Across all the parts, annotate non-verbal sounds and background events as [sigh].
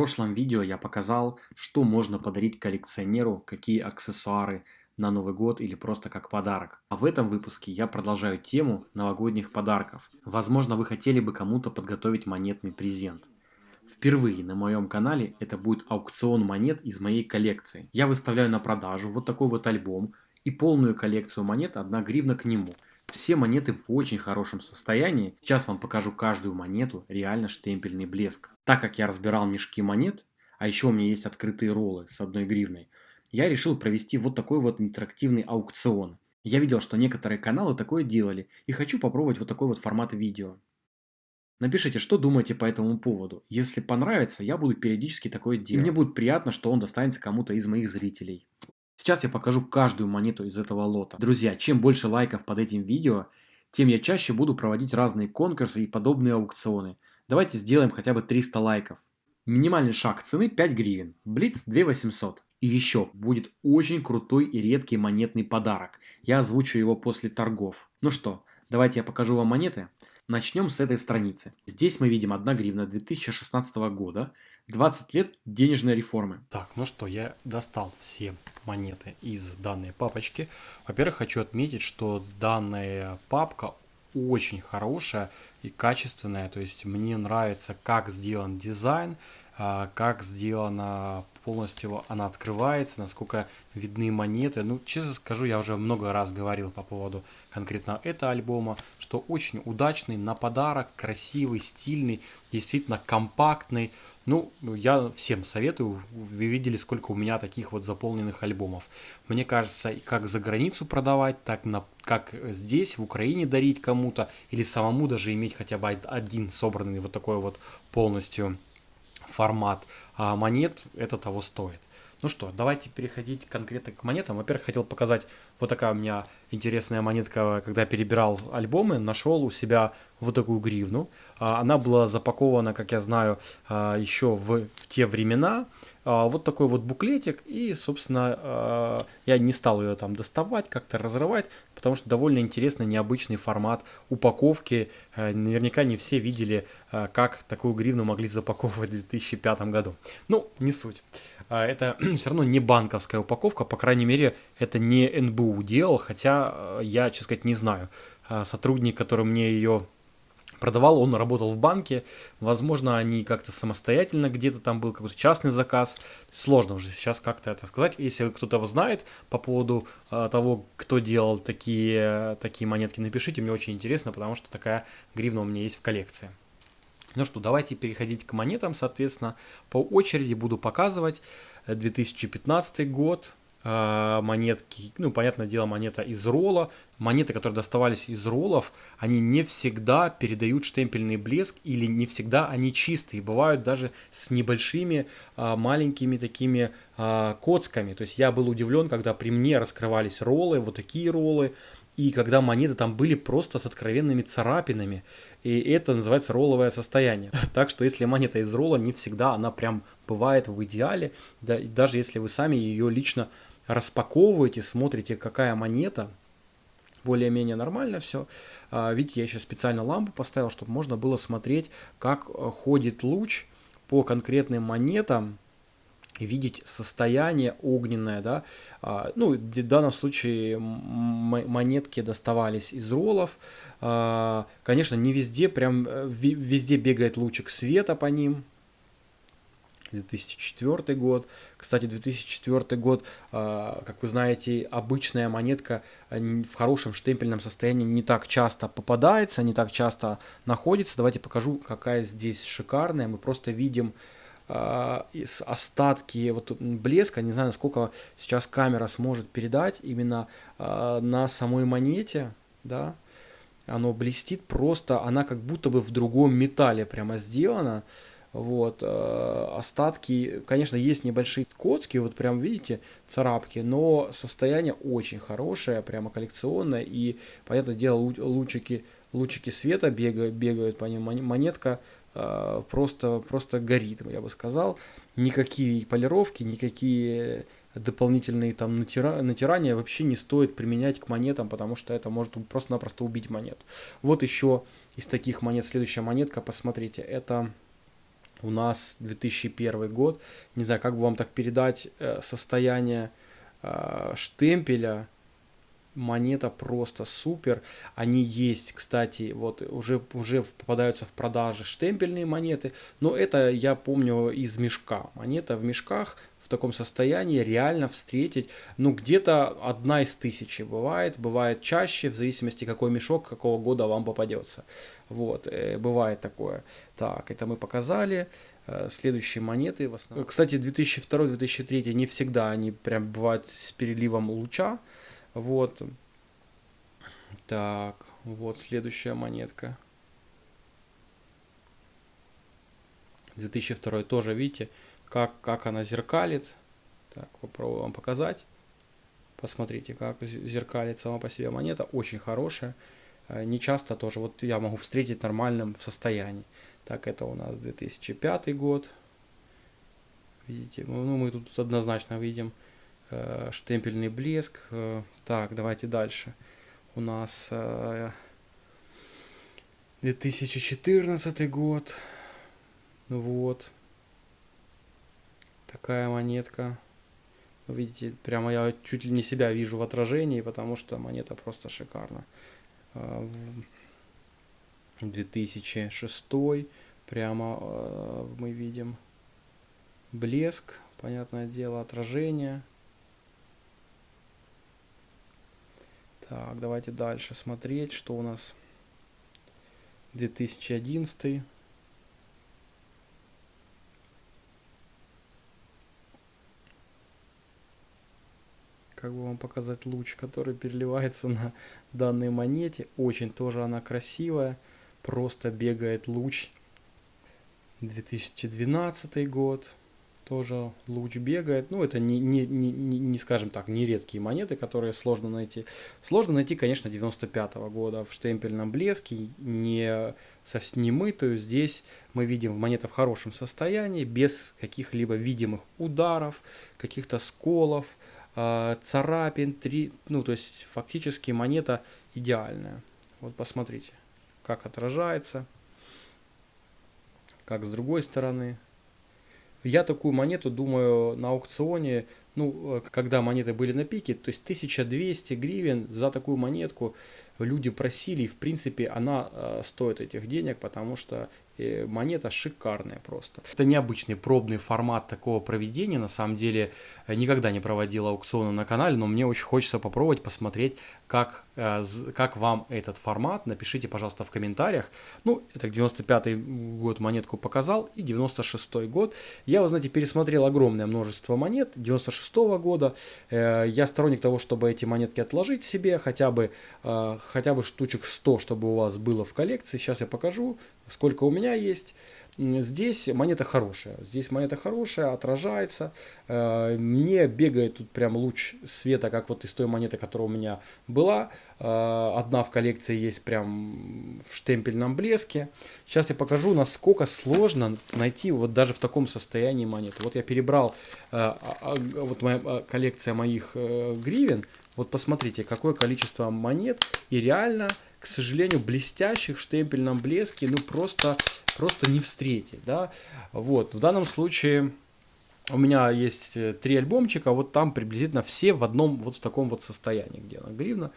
прошлом видео я показал, что можно подарить коллекционеру, какие аксессуары на Новый год или просто как подарок. А в этом выпуске я продолжаю тему новогодних подарков. Возможно вы хотели бы кому-то подготовить монетный презент. Впервые на моем канале это будет аукцион монет из моей коллекции. Я выставляю на продажу вот такой вот альбом и полную коллекцию монет 1 гривна к нему. Все монеты в очень хорошем состоянии. Сейчас вам покажу каждую монету, реально штемпельный блеск. Так как я разбирал мешки монет, а еще у меня есть открытые роллы с одной гривной, я решил провести вот такой вот интерактивный аукцион. Я видел, что некоторые каналы такое делали, и хочу попробовать вот такой вот формат видео. Напишите, что думаете по этому поводу. Если понравится, я буду периодически такое делать. И мне будет приятно, что он достанется кому-то из моих зрителей. Сейчас я покажу каждую монету из этого лота. Друзья, чем больше лайков под этим видео, тем я чаще буду проводить разные конкурсы и подобные аукционы. Давайте сделаем хотя бы 300 лайков. Минимальный шаг цены 5 гривен, Блиц 2800. И еще будет очень крутой и редкий монетный подарок. Я озвучу его после торгов. Ну что, давайте я покажу вам монеты. Начнем с этой страницы. Здесь мы видим 1 гривна 2016 года, 20 лет денежной реформы. Так, ну что, я достал все монеты из данной папочки. Во-первых, хочу отметить, что данная папка очень хорошая и качественная. То есть мне нравится, как сделан дизайн, а, как сделана полностью она открывается, насколько видны монеты. Ну, честно скажу, я уже много раз говорил по поводу конкретно этого альбома, что очень удачный, на подарок, красивый, стильный, действительно компактный. Ну, я всем советую, вы видели, сколько у меня таких вот заполненных альбомов. Мне кажется, как за границу продавать, так на, как здесь, в Украине дарить кому-то, или самому даже иметь хотя бы один собранный вот такой вот полностью формат а монет, это того стоит. Ну что, давайте переходить конкретно к монетам. Во-первых, хотел показать, вот такая у меня интересная монетка, когда перебирал альбомы, нашел у себя вот такую гривну. А, она была запакована, как я знаю, а, еще в, в те времена. А, вот такой вот буклетик, и, собственно, я не стал ее там доставать, как-то разрывать, потому что довольно интересный, необычный формат упаковки. Наверняка не все видели, как такую гривну могли запаковывать в 2005 году. Ну, не суть. Это [clears throat] все равно не банковская упаковка, по крайней мере, это не НБУ делал, хотя я, честно сказать, не знаю. Сотрудник, который мне ее продавал, он работал в банке, возможно, они как-то самостоятельно где-то там был какой-то частный заказ, сложно уже сейчас как-то это сказать, если кто-то знает по поводу э, того, кто делал такие, такие монетки, напишите, мне очень интересно, потому что такая гривна у меня есть в коллекции. Ну что, давайте переходить к монетам, соответственно, по очереди буду показывать 2015 год, монетки, ну, понятное дело, монета из ролла. Монеты, которые доставались из роллов, они не всегда передают штемпельный блеск или не всегда они чистые. Бывают даже с небольшими а, маленькими такими а, коцками. То есть я был удивлен, когда при мне раскрывались роллы, вот такие роллы, и когда монеты там были просто с откровенными царапинами. И это называется ролловое состояние. [laughs] Так что если монета из ролла, не всегда она прям бывает в идеале. Да, даже если вы сами ее лично распаковываете, смотрите, какая монета, более-менее нормально все. А, видите, я еще специально лампу поставил, чтобы можно было смотреть, как э, ходит луч по конкретным монетам, видеть состояние огненное, да, а, ну, в данном случае монетки доставались из роллов, а, конечно, не везде, прям э, везде бегает лучик света по ним, 2004 год. Кстати, 2004 год, а, как вы знаете, обычная монетка а, в хорошем штемпельном состоянии не так часто попадается, не так часто находится. Давайте покажу, какая здесь шикарная. Мы просто видим а, остатки вот блеска, не знаю, насколько сейчас камера сможет передать именно на самой монете, да, оно блестит просто, она как будто бы в другом металле прямо сделана, вот, э, остатки, конечно, есть небольшие коцки, вот прям видите, царапки, но состояние очень хорошее, прямо коллекционное, и, понятное дело, лучики, лучики света бегают, бегают по ним, монетка э, просто, просто горит, я бы сказал, никакие полировки, никакие дополнительные там натира, натирания вообще не стоит применять к монетам, потому что это может просто-напросто убить монету. Вот еще из таких монет, следующая монетка, посмотрите, это у нас 2001 год. Не знаю, как бы вам так передать э, состояние э, штемпеля. Монета просто супер. Они есть, кстати, вот уже, уже попадаются в продаже штемпельные монеты. Но это я помню из мешка. Монета в мешках таком состоянии реально встретить, ну, где-то одна из тысячи бывает, бывает чаще, в зависимости, какой мешок, какого года вам попадется. Вот, э, бывает такое. Так, это мы показали. Э, следующие монеты в основном. Кстати, 2002-2003 не всегда они прям бывают с переливом луча. Вот. Так, вот следующая монетка. 2002 тоже, видите, как, как она зеркалит. Так, попробую вам показать. Посмотрите, как зеркалит сама по себе монета. Очень хорошая. Э, не часто тоже. Вот я могу встретить в нормальном состоянии. Так, это у нас 2005 год. Видите, ну, ну мы тут однозначно видим штемпельный блеск. Э, так, давайте дальше. У нас э, 2014 год. Вот. Такая монетка. Ну, видите, прямо я чуть ли не себя вижу в отражении, потому что монета просто шикарна. 2006 а, прямо мы видим блеск, понятное дело, отражение. Так, давайте дальше смотреть, что у нас 2011 как бы вам показать луч, который переливается на данной монете. Очень тоже она красивая. Просто бегает луч. 2012 год. Тоже луч бегает. Ну, это не, не, не, не, скажем так, не редкие монеты, которые сложно найти. Сложно найти, конечно, 95 -го года в штемпельном блеске, не совсем не мытую. Здесь мы видим монета в хорошем состоянии, без каких-либо видимых ударов, каких-то сколов, э, царапин, три, ну, то есть фактически монета идеальная. Вот посмотрите, как отражается, как с другой стороны. Я такую монету, думаю, на аукционе, ну, э, когда монеты были на пике, то есть 1200 гривен за такую монетку люди просили, и в принципе она э, стоит этих денег, потому что монета шикарная просто. Это необычный пробный формат такого проведения, на самом деле никогда не проводил аукционы на канале, но мне очень хочется попробовать посмотреть, как, э, как вам этот формат. Напишите, пожалуйста, в комментариях. Ну, это 95 год монетку показал и 96 год. Я, вы знаете, пересмотрел огромное множество монет 96 -го года. Э, я сторонник того, чтобы эти монетки отложить себе, хотя бы, э, хотя бы штучек 100, чтобы у вас было в коллекции. Сейчас я покажу, сколько у меня есть. Здесь монета хорошая. Здесь монета хорошая, отражается. Э, не бегает тут прям луч света, как вот из той монеты, которая у меня была. Э, одна в коллекции есть прям в штемпельном блеске. Сейчас я покажу, насколько сложно найти вот даже в таком состоянии монету. Вот я перебрал э, а, а, вот моя коллекция моих гривен. Вот посмотрите, какое количество монет. И реально, к сожалению, блестящих в штемпельном блеске, ну просто просто не встретить, да. Вот, в данном случае у меня есть э, три альбомчика, вот там приблизительно все в одном вот в таком вот состоянии, где она гривна.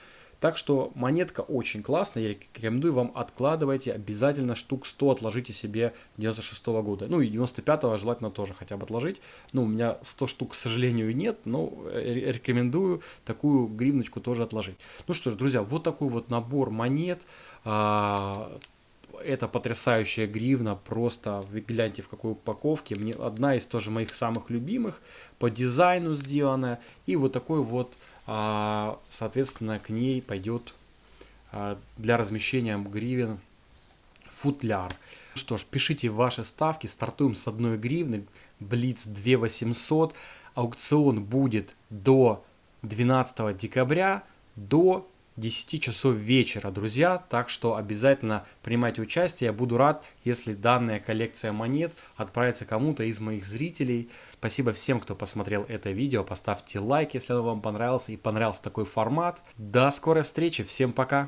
Так что монетка очень классная, я рекомендую вам откладывайте, обязательно штук 100 отложите себе 96 -го года. Ну и 95 желательно тоже хотя бы отложить. Ну у меня 100 штук, к сожалению, нет, но э, рекомендую такую гривночку тоже отложить. Ну что ж, друзья, вот такой вот набор монет. Это потрясающая гривна, просто гляньте в какой упаковке. Мне одна из тоже моих самых любимых, по дизайну сделанная. И вот такой вот, а, соответственно, к ней пойдет а, для размещения гривен футляр. Что ж, пишите ваши ставки, стартуем с одной гривны, Блиц 2800. Аукцион будет до 12 декабря, до 10 часов вечера, друзья. Так что обязательно принимайте участие. Я буду рад, если данная коллекция монет отправится кому-то из моих зрителей. Спасибо всем, кто посмотрел это видео. Поставьте лайк, если оно вам понравилось и понравился такой формат. До скорой встречи. Всем пока.